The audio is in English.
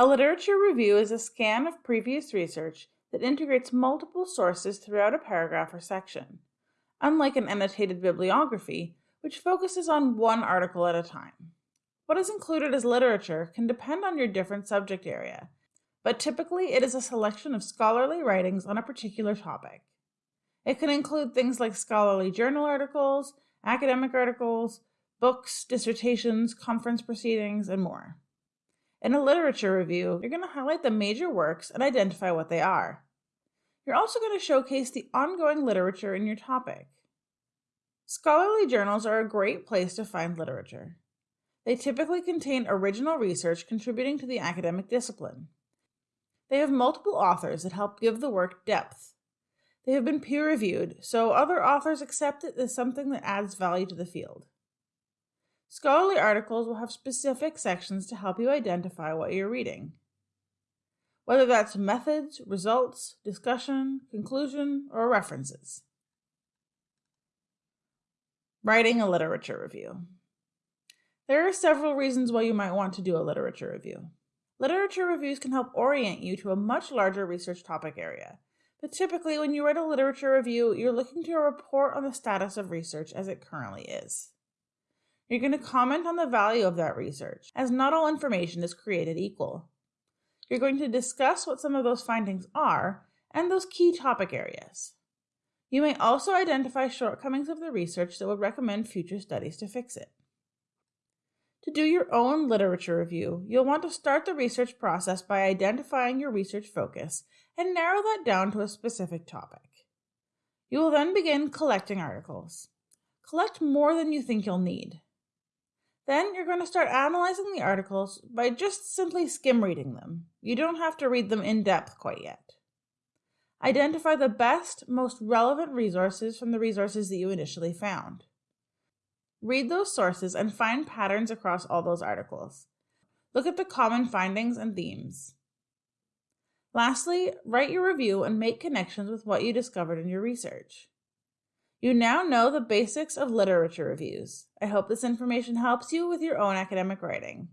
A literature review is a scan of previous research that integrates multiple sources throughout a paragraph or section, unlike an annotated bibliography, which focuses on one article at a time. What is included as literature can depend on your different subject area, but typically it is a selection of scholarly writings on a particular topic. It can include things like scholarly journal articles, academic articles, books, dissertations, conference proceedings, and more. In a literature review, you're going to highlight the major works and identify what they are. You're also going to showcase the ongoing literature in your topic. Scholarly journals are a great place to find literature. They typically contain original research contributing to the academic discipline. They have multiple authors that help give the work depth. They have been peer reviewed, so other authors accept it as something that adds value to the field. Scholarly articles will have specific sections to help you identify what you're reading. Whether that's methods, results, discussion, conclusion, or references. Writing a literature review. There are several reasons why you might want to do a literature review. Literature reviews can help orient you to a much larger research topic area, but typically when you write a literature review, you're looking to report on the status of research as it currently is. You're going to comment on the value of that research, as not all information is created equal. You're going to discuss what some of those findings are and those key topic areas. You may also identify shortcomings of the research that would recommend future studies to fix it. To do your own literature review, you'll want to start the research process by identifying your research focus and narrow that down to a specific topic. You will then begin collecting articles. Collect more than you think you'll need. Then you're going to start analyzing the articles by just simply skim reading them. You don't have to read them in depth quite yet. Identify the best, most relevant resources from the resources that you initially found. Read those sources and find patterns across all those articles. Look at the common findings and themes. Lastly, write your review and make connections with what you discovered in your research. You now know the basics of literature reviews. I hope this information helps you with your own academic writing.